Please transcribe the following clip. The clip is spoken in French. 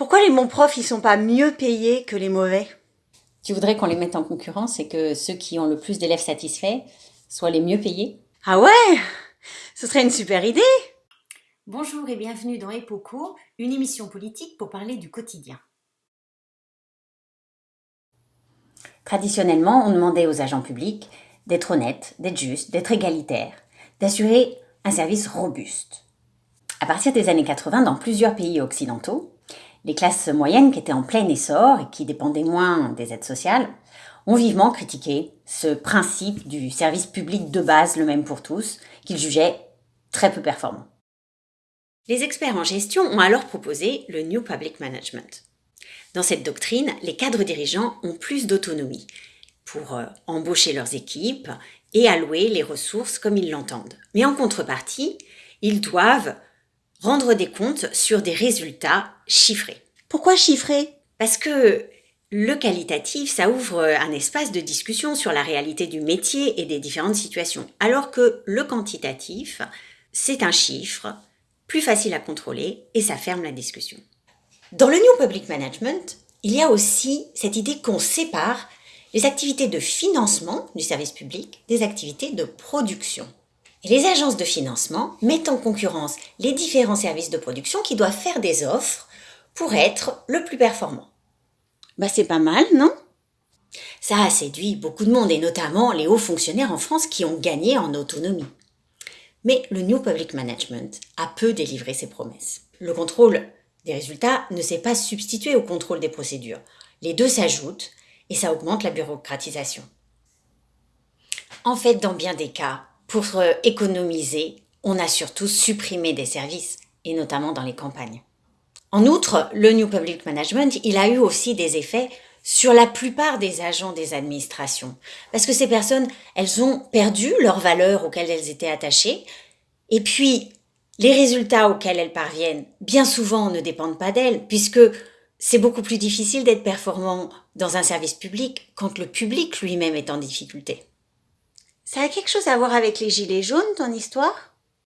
Pourquoi les bons profs, ils sont pas mieux payés que les mauvais? Tu voudrais qu'on les mette en concurrence et que ceux qui ont le plus d'élèves satisfaits soient les mieux payés? Ah ouais Ce serait une super idée Bonjour et bienvenue dans Epoco, une émission politique pour parler du quotidien. Traditionnellement, on demandait aux agents publics d'être honnêtes, d'être justes, d'être égalitaires, d'assurer un service robuste. À partir des années 80, dans plusieurs pays occidentaux, les classes moyennes qui étaient en plein essor et qui dépendaient moins des aides sociales ont vivement critiqué ce principe du service public de base, le même pour tous, qu'ils jugeaient très peu performant. Les experts en gestion ont alors proposé le New Public Management. Dans cette doctrine, les cadres dirigeants ont plus d'autonomie pour euh, embaucher leurs équipes et allouer les ressources comme ils l'entendent. Mais en contrepartie, ils doivent rendre des comptes sur des résultats chiffrés. Pourquoi chiffrés? Parce que le qualitatif, ça ouvre un espace de discussion sur la réalité du métier et des différentes situations, alors que le quantitatif, c'est un chiffre plus facile à contrôler et ça ferme la discussion. Dans le New Public Management, il y a aussi cette idée qu'on sépare les activités de financement du service public des activités de production. Et les agences de financement mettent en concurrence les différents services de production qui doivent faire des offres pour être le plus performant. Bah c'est pas mal, non? Ça a séduit beaucoup de monde et notamment les hauts fonctionnaires en France qui ont gagné en autonomie. Mais le New Public Management a peu délivré ses promesses. Le contrôle des résultats ne s'est pas substitué au contrôle des procédures. Les deux s'ajoutent et ça augmente la bureaucratisation. En fait, dans bien des cas, pour économiser, on a surtout supprimé des services, et notamment dans les campagnes. En outre, le New Public Management, il a eu aussi des effets sur la plupart des agents des administrations. Parce que ces personnes, elles ont perdu leurs valeurs auxquelles elles étaient attachées. Et puis, les résultats auxquels elles parviennent, bien souvent, ne dépendent pas d'elles, puisque c'est beaucoup plus difficile d'être performant dans un service public quand le public lui-même est en difficulté. Ça a quelque chose à voir avec les gilets jaunes, ton histoire?